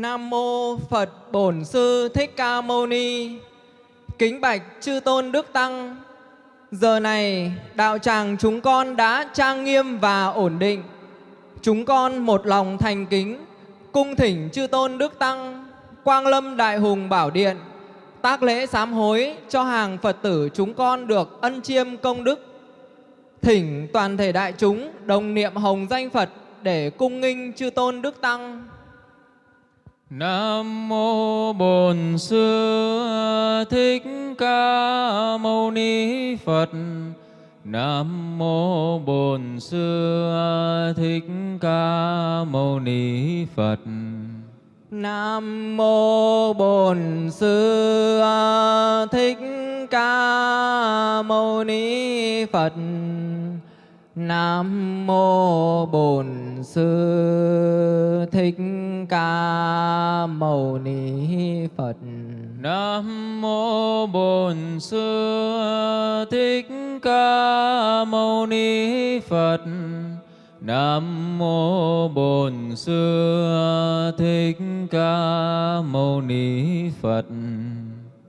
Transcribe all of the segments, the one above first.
Nam mô Phật Bổn Sư Thích Ca Mâu Ni. Kính bạch chư tôn đức tăng. Giờ này đạo tràng chúng con đã trang nghiêm và ổn định. Chúng con một lòng thành kính, cung thỉnh chư tôn đức tăng, Quang Lâm Đại Hùng Bảo Điện, tác lễ sám hối cho hàng Phật tử chúng con được ân chiêm công đức. Thỉnh toàn thể đại chúng đồng niệm hồng danh Phật để cung nghinh chư tôn đức tăng. Nam mô Bổn Sư Thích Ca Mâu Ni Phật. Nam mô Bổn Sư Thích Ca Mâu Ni Phật. Nam mô Bổn Sư Thích Ca Mâu Ni Phật. Nam mô Bổn Sư Thích Ca Mâu Ni Phật. Nam mô Bổn Sư Thích Ca Mâu Ni Phật. Nam mô Bổn Sư Thích Ca Mâu Ni Phật.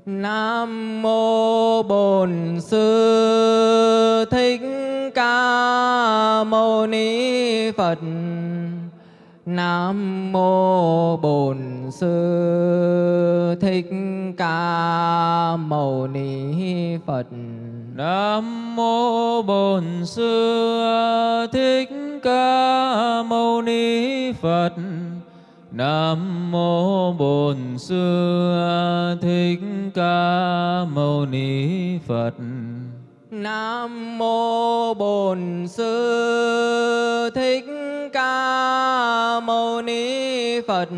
Nam mô Bổn Sư Thích Ca Mâu Ni Phật. Nam mô Bổn Sư Thích Ca Mâu Ni Phật. Nam mô Bổn Sư Thích Ca Mâu Ni Phật. Nam mô Bổn Sư Thích Ca Mâu Ni Phật. Nam mô Bổn Sư Thích Ca Mâu Ni Phật.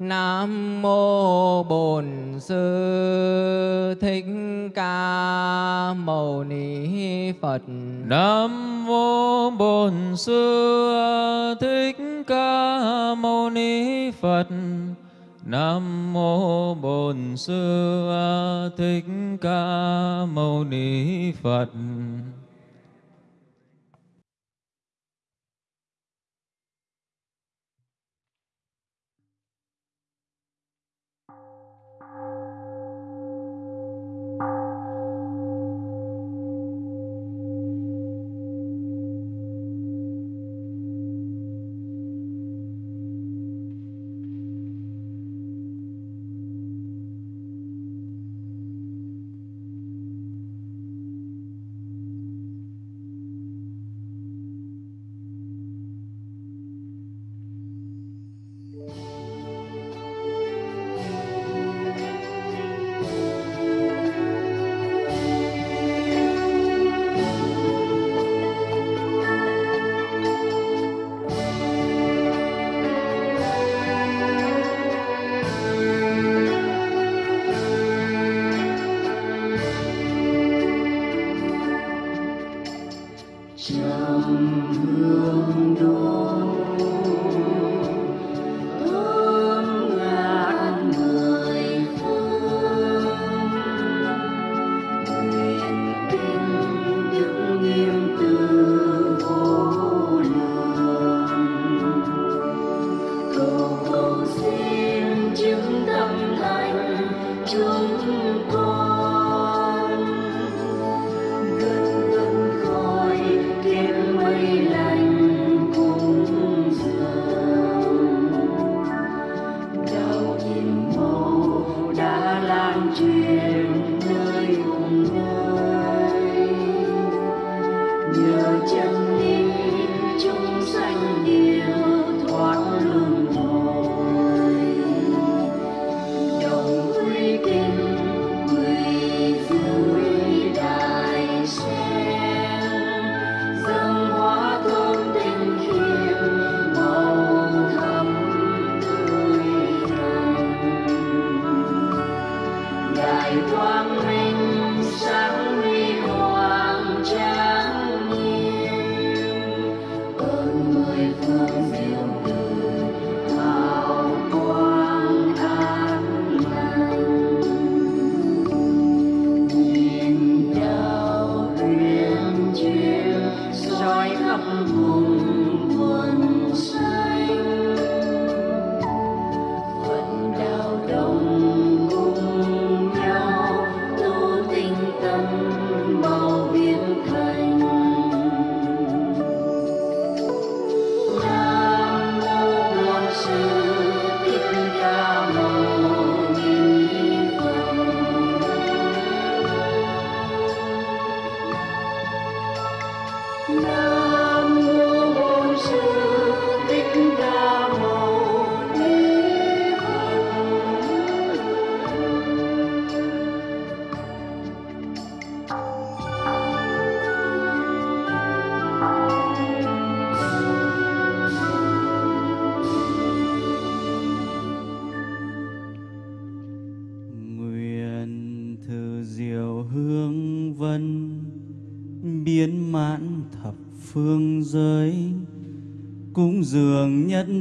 Nam mô Bổn Sư Thích Ca Mâu Ni Phật. Nam mô Bổn Sư Thích Ca Mâu Ni Phật. Nam mô Bổn Sư Thích Ca Mâu Ni Phật.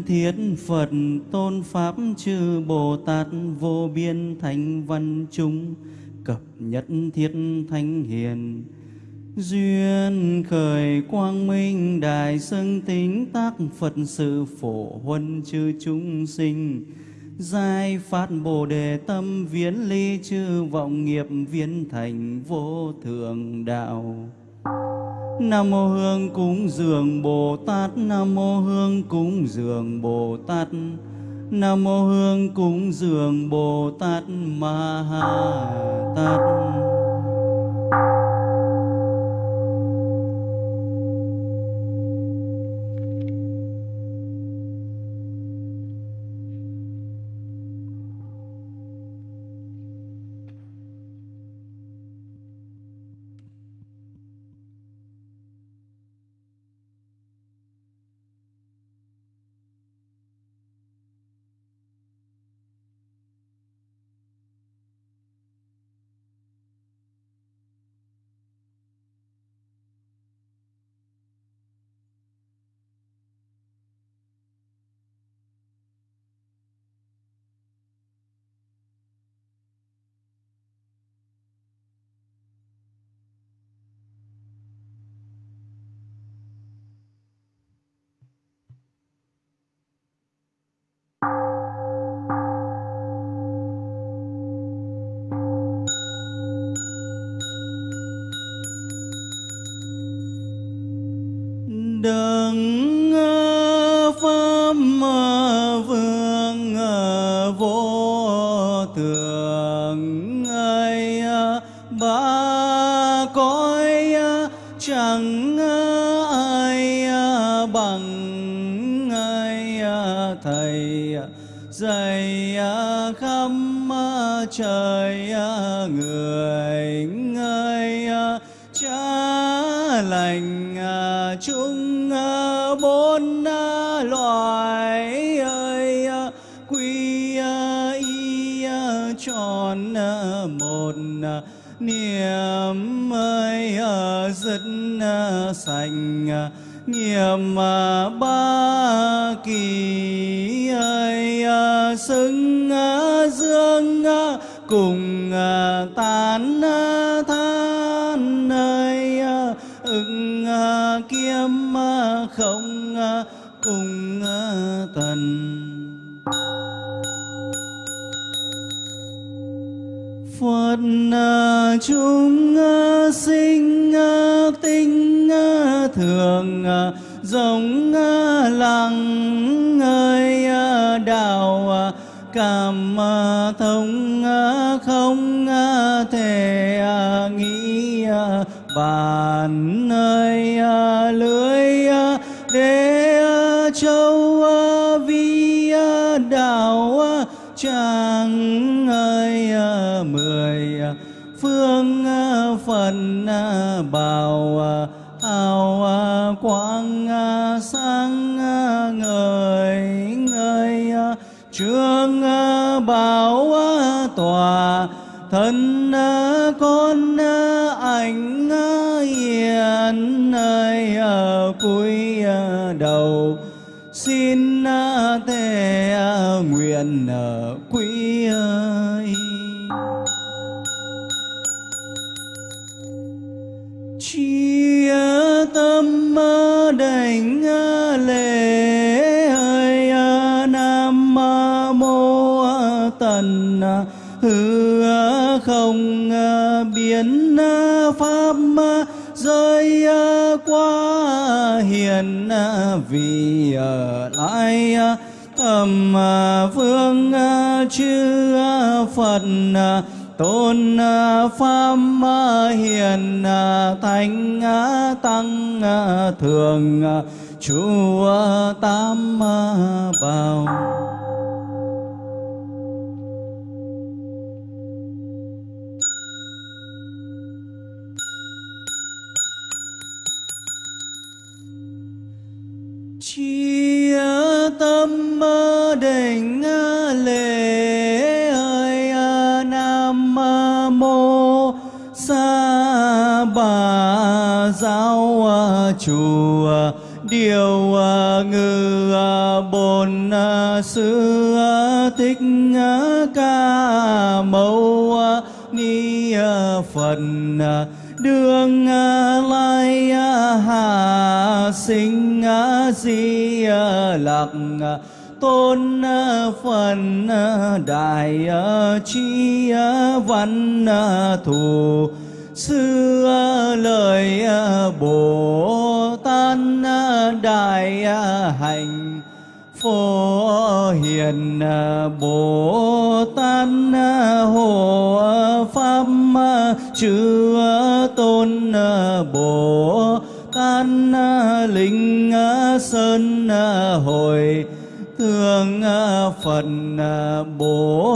Thiết Phật tôn pháp chư Bồ Tát vô biên thánh văn chúng, cập nhất thiết thánh hiền. Duyên khởi quang minh đại xưng tính tác Phật sự phổ huân chư chúng sinh. Giai phát bồ đề tâm viễn ly chư vọng nghiệp viễn thành vô thượng đạo. Nam mô Hương cúng dường Bồ Tát. Nam mô Hương cúng dường Bồ Tát. Nam mô Hương cúng dường Bồ Tát Ma Ha Tát. Bằng à, thầy à, dạy à, khắp trời người người cha lành chúng bốn loài ơi quy y tròn một niềm ơi dứt sành nghiệm ba kỳ ơi à, xứng à, dương à, cùng tán than ơi ưng kiếm không cùng Phật à, chúng à, sinh à, tinh thường giống lặng ơi đạo cảm thông không thể nghĩ bàn nơi lưới để châu vi đạo chẳng không ờ, biến ờ, pháp ờ, rơi qua hiền vì ở lại thầm vương chư phật tôn pháp hiền thánh tăng thường chúa tam bảo. chi tâm định lễ ơi nam mô sa bà giáo chủ điều ngư bồn sư thích ca mâu ni phật. Đường lai hạ sinh di lặc tôn phần đại chi văn thù sư lời bồ tát đại hành phổ hiền bồ tát hộ pháp chư tôn bồ An linh sơn hồi thương phật bồ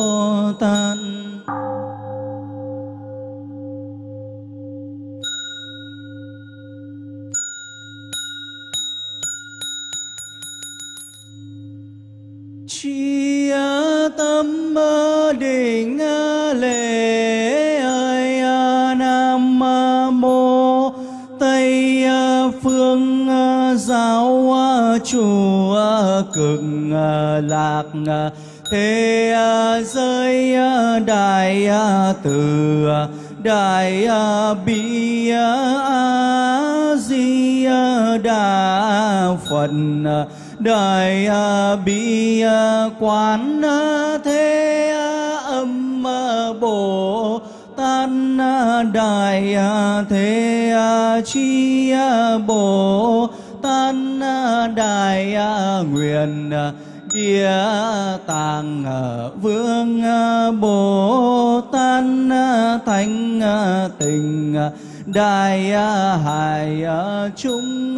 tát. Chi tâm định giáo chùa cực lạc thế à, giới à, đại à, từ đại bi a, di đà phật đại bi quán thế âm bồ tát đại thế chi bồ tát đại nguyện địa tạng ờ, vương ờ, bồ tát ờ, thánh tình đại hải chúng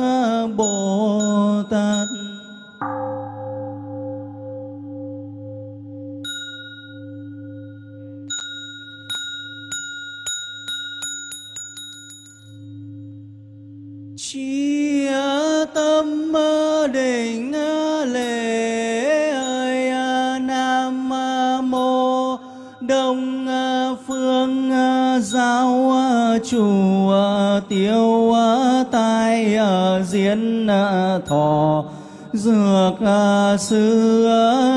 bồ tát. Tâm định lễ ơi nam mô đông phương giáo chủ tiêu tai diễn thọ dược sư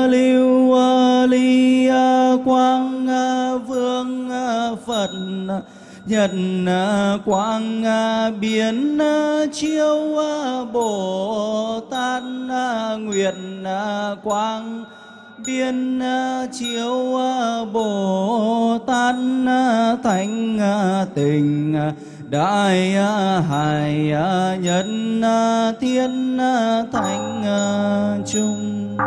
lưu ly quang vương phật nhật quang biến à, chiếu à, bồ tát nguyện quang biên chiếu bồ tát thánh à, tình đại hải nhân thiên thánh chung.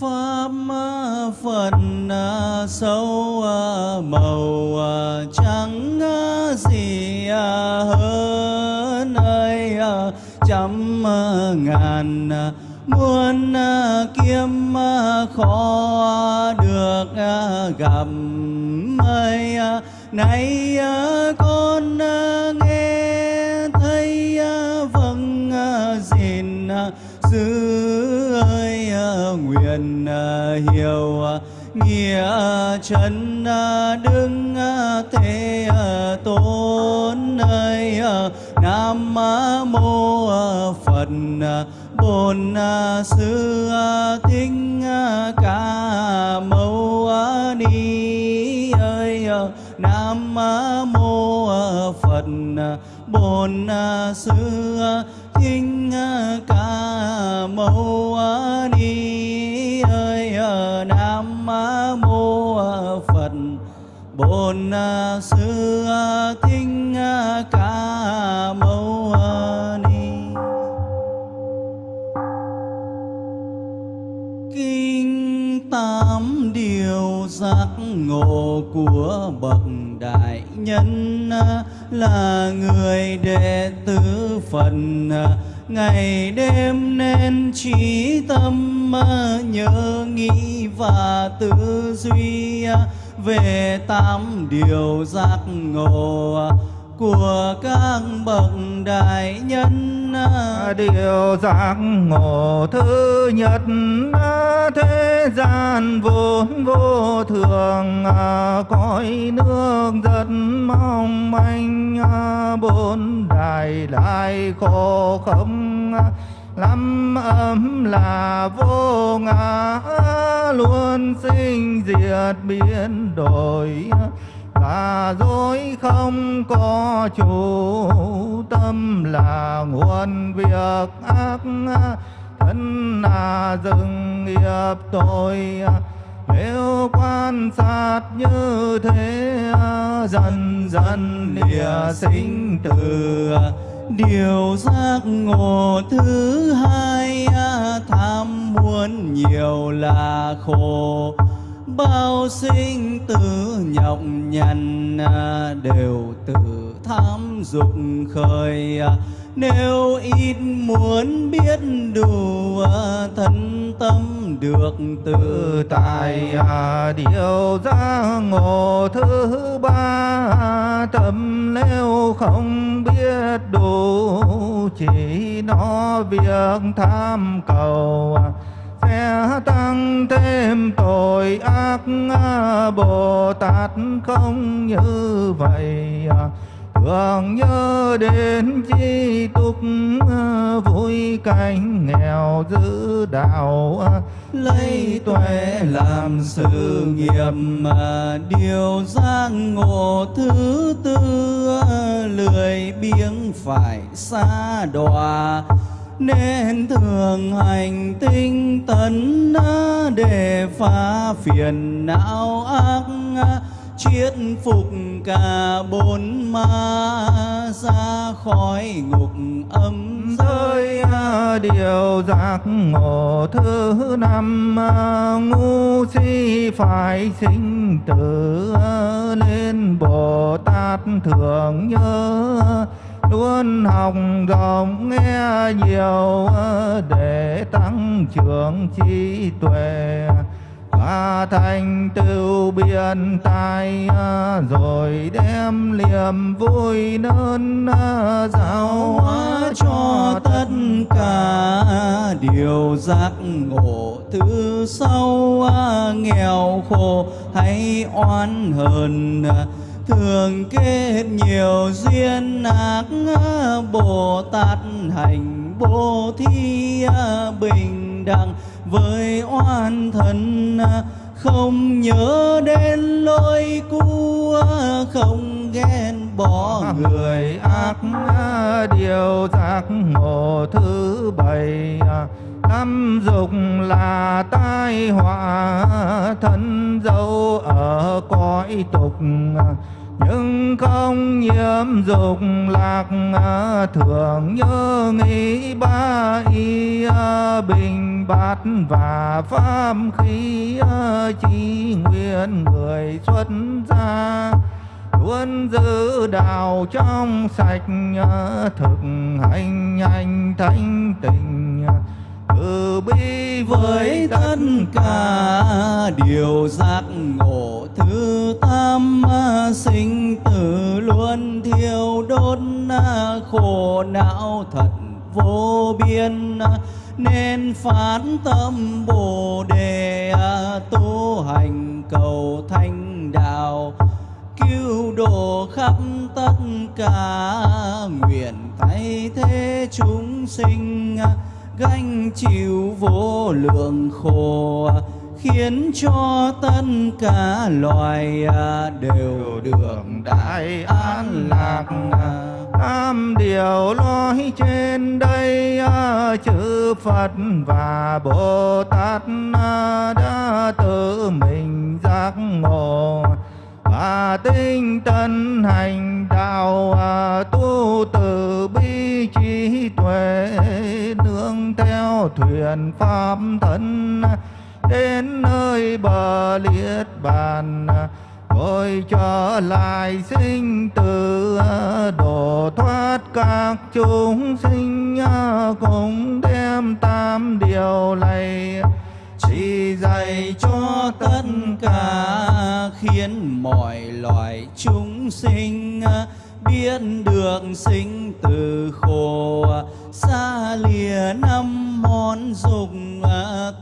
Pháp phật à, sâu à, màu à, trắng gì hơn ơi trăm ngàn muôn kiếm khó được gặp ơi nay con nghe thấy vâng gìn giữ nguyện à, hiểu à, nghĩa chân à, đứng thế tôn ơi nam mô phật bổn sư thích ca mâu ni ơi nam mô phật bổn sư thích ca mâu bồn à, sư à, thinh à, ca, mâu ni. Kinh tám điều giác ngộ ngộ của bậc đại nhân là người đệ tử Phật ngày đêm nên trí tâm nhớ nghĩ và tư duy về tám điều giác ngộ của các bậc đại nhân. Điều giác ngộ thứ nhất, thế gian vốn vô thường, cõi nước rất mong manh, bốn đại lại khổ không lắm ấm là vô ngã, luôn sinh diệt biến đổi. Là dối không có chủ tâm, là nguồn việc ác, thân là rừng nghiệp tội. Nếu quan sát như thế, dần dần lìa sinh tử điều giác ngộ thứ hai tham muốn nhiều là khổ. Bao sinh tử nhọc nhằn đều từ tham dục khởi nếu ít muốn biết đủ thân tâm được tự tại điều ra ngộ thứ ba, tâm nếu không biết đủ chỉ nó việc tham cầu. Sẽ tăng thêm tội ác Bồ Tát không như vậy thường nhớ đến chi túc à, vui cảnh nghèo giữ đạo à, lấy tuệ làm sự nghiệp, mà điều giang ngộ thứ tư à, lười biếng phải xa đọa. Nên thường hành tinh tấn để phá phiền não ác chiết phục cả bốn ma ra khỏi ngục âm giới điều giác ngộ thứ năm ngu si phải sinh tử nên bồ tát thường nhớ. Luôn học rộng nghe nhiều để tăng trưởng trí tuệ và thành tựu biên tài à, rồi đem niềm vui nơn à, giáo hóa cho tất cả. Điều giác ngộ thứ sau à, nghèo khổ hay oan hờn thường kết nhiều duyên ác bồ tát hành bố thí bình đẳng với oan thân à, không nhớ đến lỗi cũ à, không ghen bỏ người ác à, điều giác ngộ thứ bảy năm dục là tai họa thân dâu ở cõi tục nhưng không nhiễm dục lạc thường nhớ nghĩ ba y bình bát và pháp khí chi nguyện người xuất gia. Luôn giữ đạo trong sạch thực hành nhanh thanh tịnh. Từ bi với tất cả điều giác ngộ thứ tam sinh tử luôn thiêu đốt khổ não thật vô biên nên phán tâm bồ đề tu hành cầu thanh đạo, cứu độ khắp tất cả nguyện thay thế chúng sinh, gánh chịu vô lượng khổ, khiến cho tất cả loài à, đều được đại an lạc tam điều nói trên đây à, chữ Phật và Bồ Tát à, đã tự mình giác ngộ. Và tinh tấn hành đạo à, tu từ bi trí tuệ, nương theo thuyền pháp thân. Đến nơi bờ liệt bàn Tôi trở lại sinh tử à, độ thoát các chúng sinh à, cùng đem tam điều này. Chỉ dạy cho tất cả khiến mọi loài chúng sinh à, biết được sinh từ khổ. Xa lìa năm món dục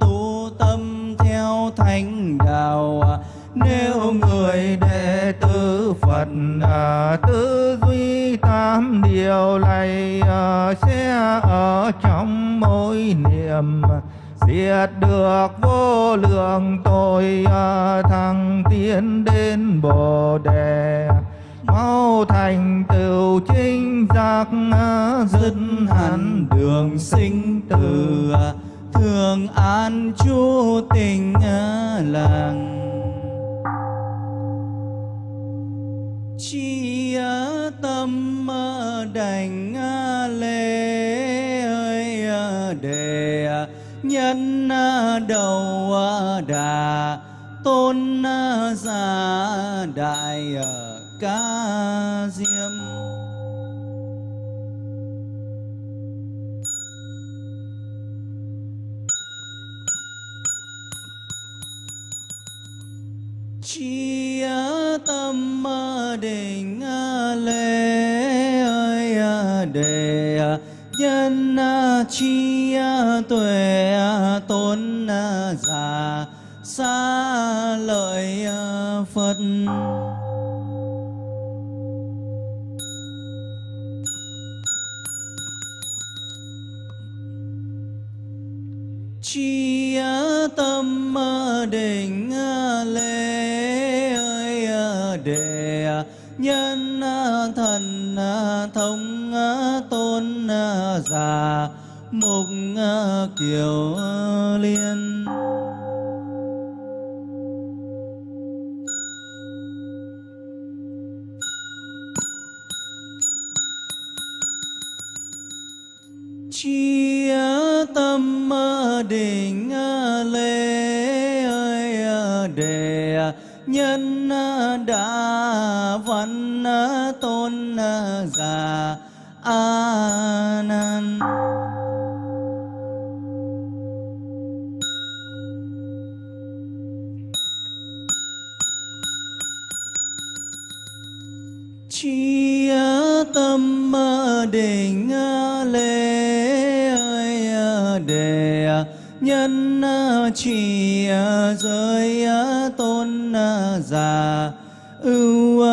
tu tâm theo thánh đạo. Nếu người đệ tử Phật à, tư duy tam điều này à, sẽ ở trong mỗi niệm. Diệt được vô lượng tội à, thăng tiến đến bồ đề. Mau thành tựu chính giác à, dứt hẳn đường sinh tử à, thường an chú tình à, làng tâm đảnh à, lễ ơi à, đề à, nhân đầu đà tôn giả đại ca diêm chi tâm định lễ ơi đề nhân chi tuệ tôn giả xa lợi phật. Già mục kiều liên. Chia tâm định lễ ơi đề nhân đã văn tôn già a định lễ ơi đề nhân trì giới tôn già ưu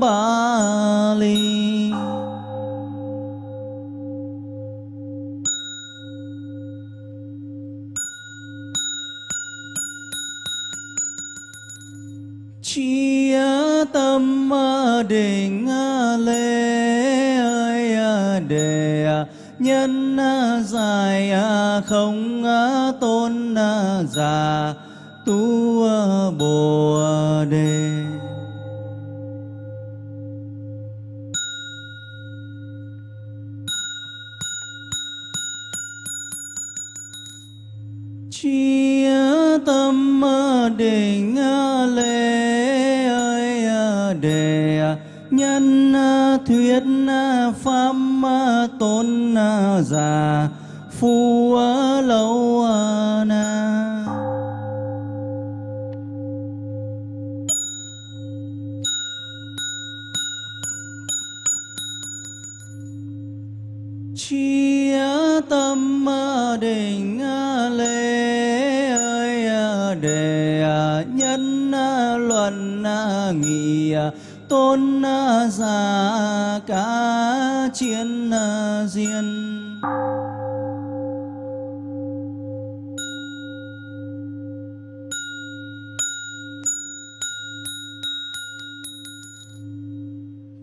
ba ly chia tâm định dài à, không à, tôn à, già, tu bồ đề chi tâm định lễ ơi đề nhân thuyết pháp tôn giả phu lâu na. Chi tâm định lễ ơi à, đề à, nhân à, luận nghị tôn giả cả chiến diên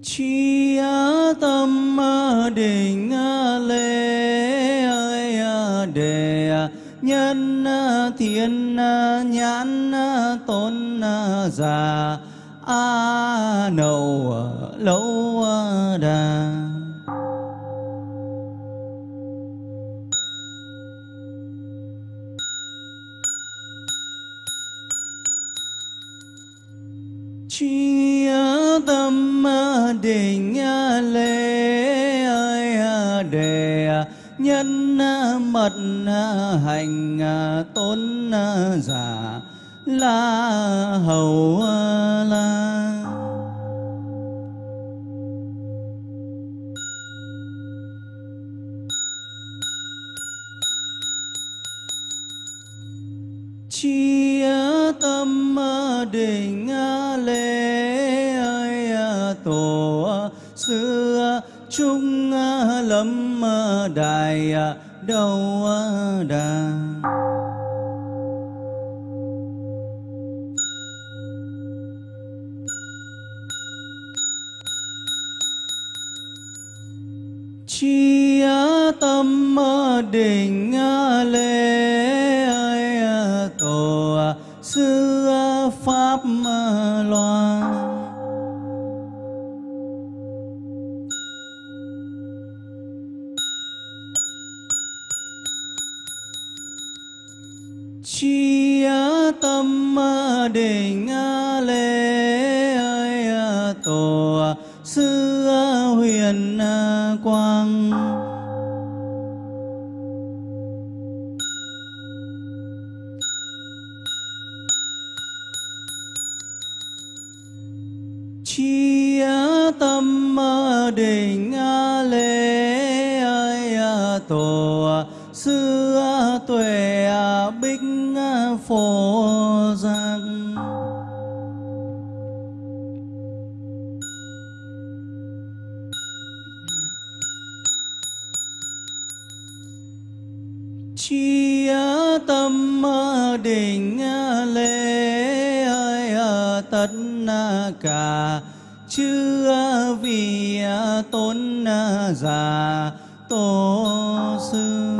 chi tâm định lễ ơi đề nhân thiên nhãn tôn giả a nâu lâu đà. Chi tâm định lễ ơi đề nhân mật hành tôn giả la hầu la. Chia tâm định lễ ơi tổ xưa chung lâm đại đầu đà. Chi tâm định lễ tổ sư pháp loan. um tất cả chư vị tôn giả tổ sư.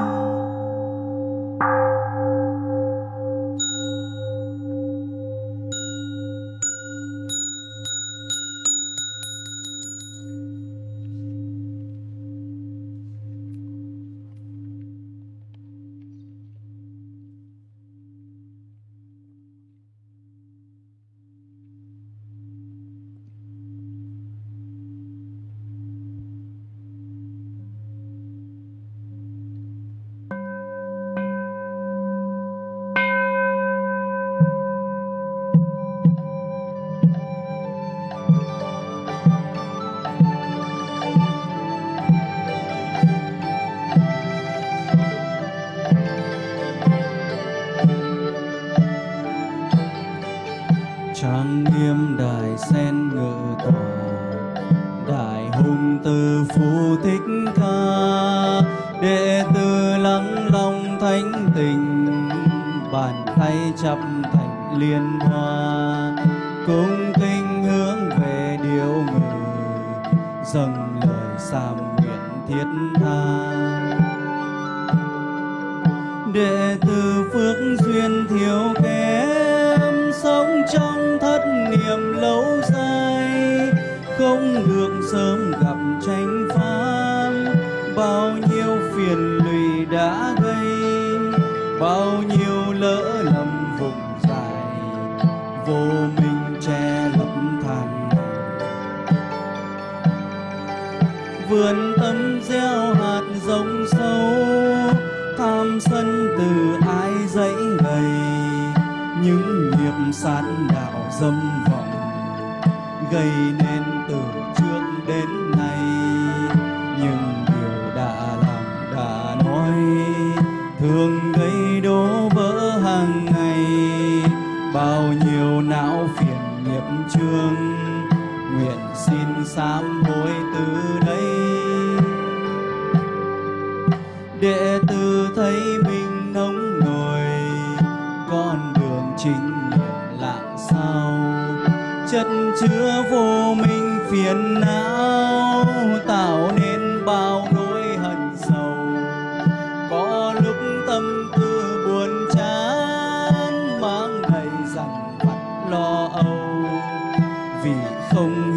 Thiết tha. Đệ tử phước duyên thiếu kém sống trong thất niệm lâu dài, không được sớm gặp tranh gầy nên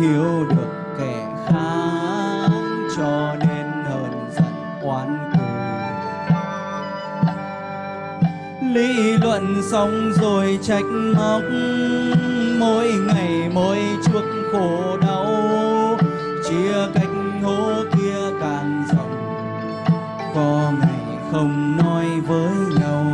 hiểu được kẻ khác, cho nên hờn giận oán thù. lý luận xong rồi trách móc, mỗi ngày mỗi chuốc khổ đau chia cách hố kia càng rộng, có ngày không nói với nhau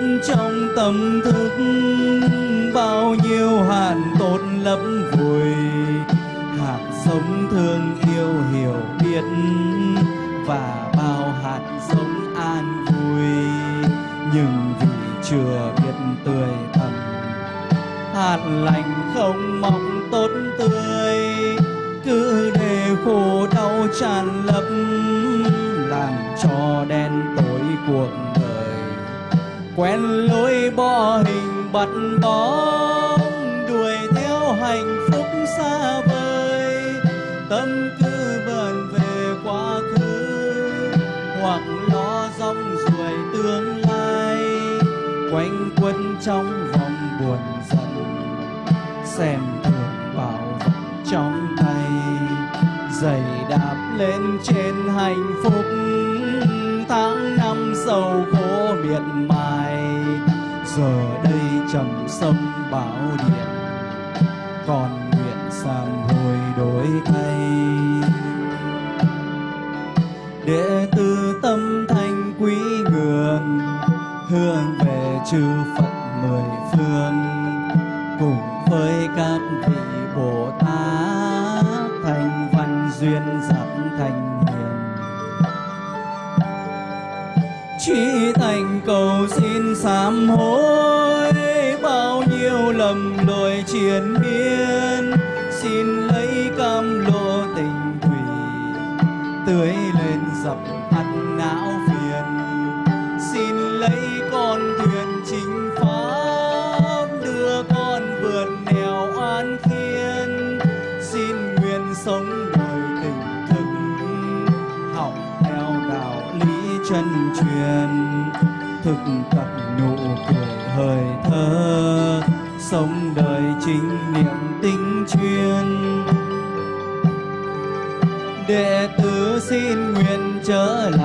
biết trong tâm thức bao nhiêu hạt tốt lấp vùi. Hạt sống thương yêu hiểu biết và bao hạt sống an vui. Nhưng vì chưa biết tươi thầm, hạt lành không mong tốt tươi. Cứ để khổ đau tràn lấp, làm cho đen tối cuộc quen lối bỏ hình bắt bóng, đuổi theo hạnh phúc xa vời. Tâm cứ bận về quá khứ, hoặc lo rong ruổi tương lai. Quanh quẩn trong vòng buồn giận, xem thường bảo vật trong tay. Giày đạp lên trên hạnh phúc tháng năm sầu khổ miệt mài, giờ đây trầm sâm bão điện, còn nguyện sám hối đổi thay. Đệ tử cầu xin sám hối. Bao nhiêu lầm lỗi triền miên xin lấy cam lô tình thủy. Tưới lên dập tắt não phiền, xin lấy con thuyền chính pháp đưa con vượt nẻo an khiên xin nguyện sống đời tình thức. Học theo đạo lý chân truyền thực tập nụ cười hơi thở. Sống đời chính niệm tinh chuyên. Đệ tử xin nguyện trở lại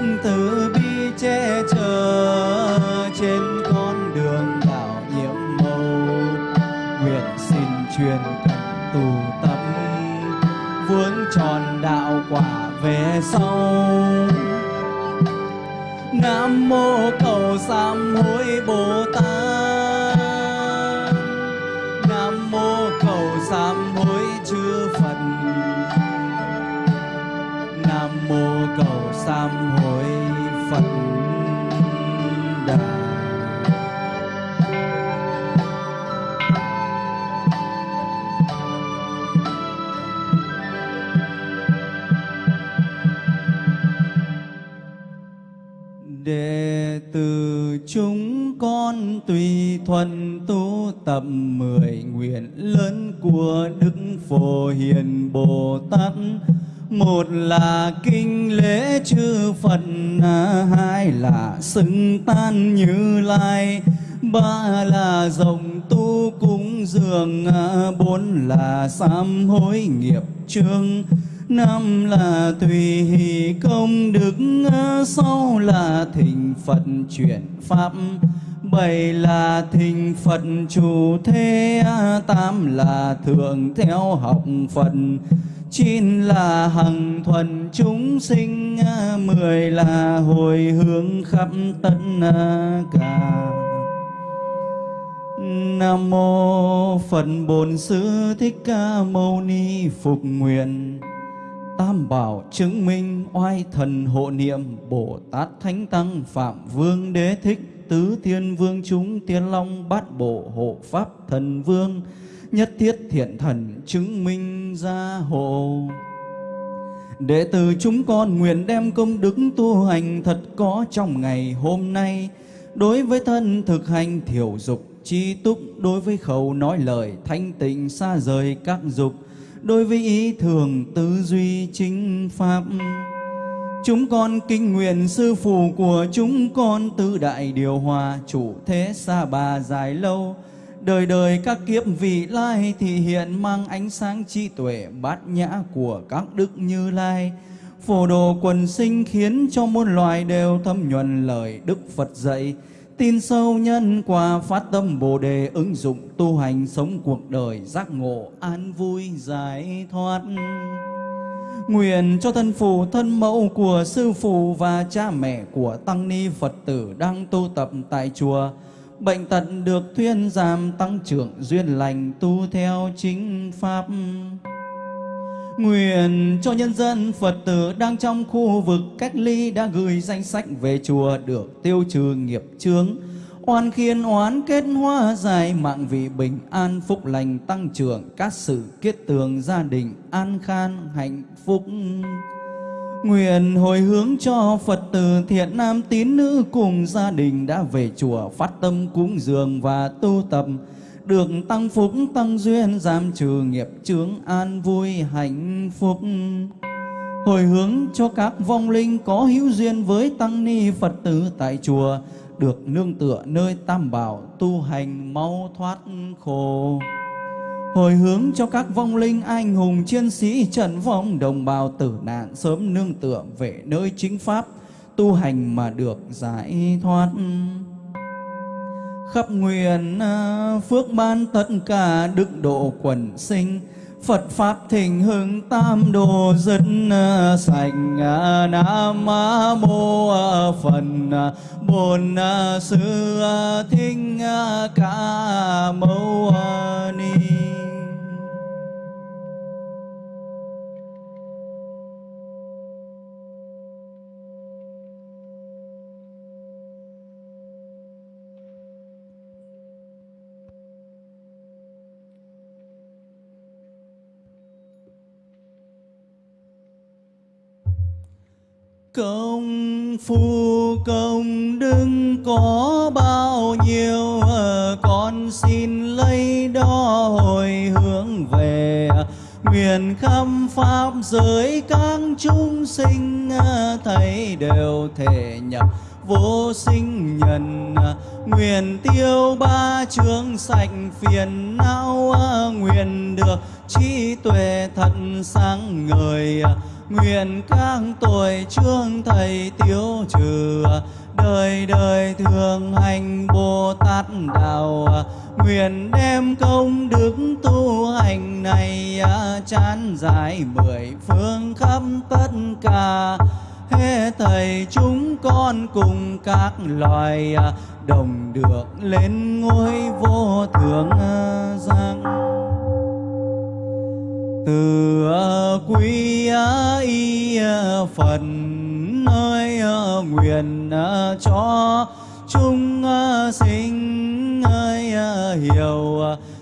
nguyện từ bi che chở trên con đường đạo nhiệm màu nguyện xin truyền cần tù tâm vướng tròn đạo quả về sau. Nam mô cầu sám hối bồ thập mười nguyện lớn của đức phổ hiền bồ tát. Một là kinh lễ chư phật, hai là xưng tan như lai. Ba là dòng tu cúng dường, bốn là sám hối nghiệp chương năm là tùy hỷ công đức sáu là thỉnh phật chuyển pháp bảy là thình Phật, chủ thế tám là thượng theo học Phật. Chín là hằng thuần chúng sinh mười là hồi hướng khắp tất cả Nam mô Phật Bổn Sư Thích Ca Mâu Ni Phục Nguyện. Tam bảo chứng minh oai thần hộ niệm Bồ Tát Thánh Tăng Phạm Vương Đế Thích. Tứ Thiên Vương chúng Tiên Long Bát Bộ Hộ Pháp Thần Vương, Nhất thiết thiện thần chứng minh gia hộ. Đệ tử chúng con nguyện đem công đức tu hành thật có trong ngày hôm nay, Đối với thân thực hành thiểu dục, chi túc, Đối với khẩu nói lời, thanh tịnh, xa rời các dục, Đối với ý thường, tư duy, chính pháp. Chúng con kinh nguyện sư phụ của chúng con tư đại điều hòa, chủ thế xa bà dài lâu. Đời đời các kiếp vị lai thì hiện mang ánh sáng trí tuệ bát nhã của các đức như lai. Phổ đồ quần sinh khiến cho muôn loài đều thâm nhuần lời Đức Phật dạy. Tin sâu nhân quả phát tâm Bồ Đề ứng dụng tu hành sống cuộc đời giác ngộ an vui giải thoát. Nguyện cho thân phụ thân mẫu của sư phụ và cha mẹ của tăng ni Phật tử đang tu tập tại chùa bệnh tật được thuyên giảm tăng trưởng duyên lành tu theo chính pháp. Nguyện cho nhân dân Phật tử đang trong khu vực cách ly đã gửi danh sách về chùa được tiêu trừ nghiệp chướng, oan khiên oán kết hoa dài, mạng vị bình an phúc lành tăng trưởng, các sự kết tường gia đình an khan, hạnh phúc. Nguyện hồi hướng cho Phật tử thiện nam tín nữ cùng gia đình đã về chùa phát tâm cúng dường và tu tập, được tăng phúc tăng duyên giảm trừ nghiệp chướng an vui hạnh phúc hồi hướng cho các vong linh có hữu duyên với tăng ni phật tử tại chùa được nương tựa nơi tam bảo tu hành mau thoát khổ. Hồi hướng cho các vong linh anh hùng chiến sĩ trận vong đồng bào tử nạn sớm nương tựa về nơi chính pháp, tu hành mà được giải thoát. Khắp nguyện à, phước ban tất cả đức độ quần sinh Phật Pháp thịnh hưng tam đồ dân ờ, sạch sành ờ, Nam Mô ờ, Phật bồn Sư Thích Ca Mâu Ni Công phu công đức có bao nhiêu ờ, Con xin lấy đó hồi hướng về. Nguyện khâm pháp giới các chúng sinh ờ, Thấy đều thể nhập vô sinh nhân. Nguyện tiêu ba chương sạch phiền não ờ, Nguyện được trí tuệ thật sáng ngời nguyện các tuổi trương thầy tiêu trừ, đời đời thường hành bồ tát đạo. Nguyện đem công đức tu hành này, chán giải mười phương khắp tất cả. Hết thầy chúng con cùng các loài, đồng được lên ngôi vô thượng à, giang từ ờ, quý ờ, y ờ, phần ơi nguyện cho chúng sinh ơi hiểu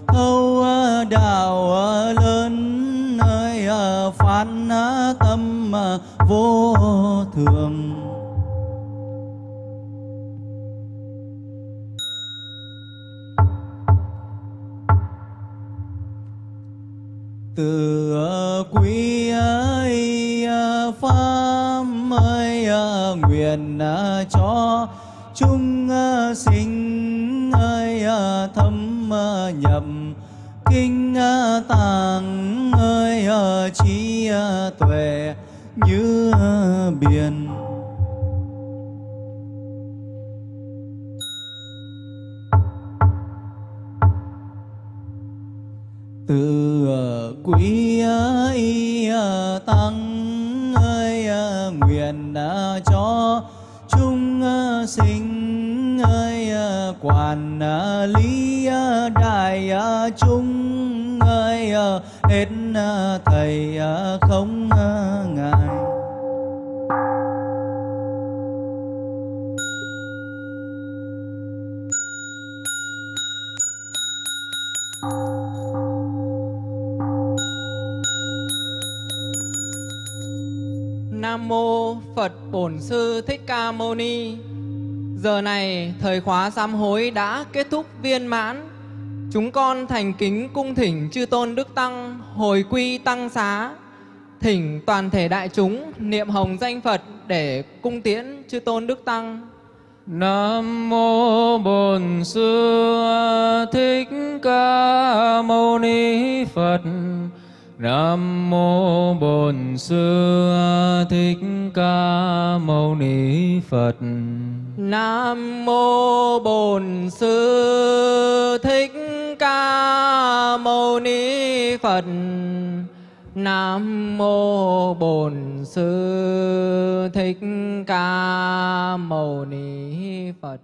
thâu đạo lớn ơi phán tâm vô thường. từ quý ấy à, pháp ấy à, nguyện à, cho chúng sinh ấy thâm nhập, kinh tàng ơi trí tuệ như biển. Từ quý y à, tăng ơi à, nguyện cho chúng à, sinh, ơi quản lý đại chúng ơi hết thầy không mô Phật Bổn Sư Thích Ca Mâu Ni. Giờ này, thời khóa sám hối đã kết thúc viên mãn. Chúng con thành kính cung thỉnh chư tôn đức tăng, hồi quy tăng xá. Thỉnh toàn thể đại chúng niệm hồng danh Phật để cung tiễn chư tôn đức tăng. Nam mô Bổn Sư Thích Ca Mâu Ni Phật. Nam mô Bổn Sư Thích Ca Mâu Ni Phật. Nam mô Bổn Sư Thích Ca Mâu Ni Phật. Nam mô Bổn Sư Thích Ca Mâu Ni Phật.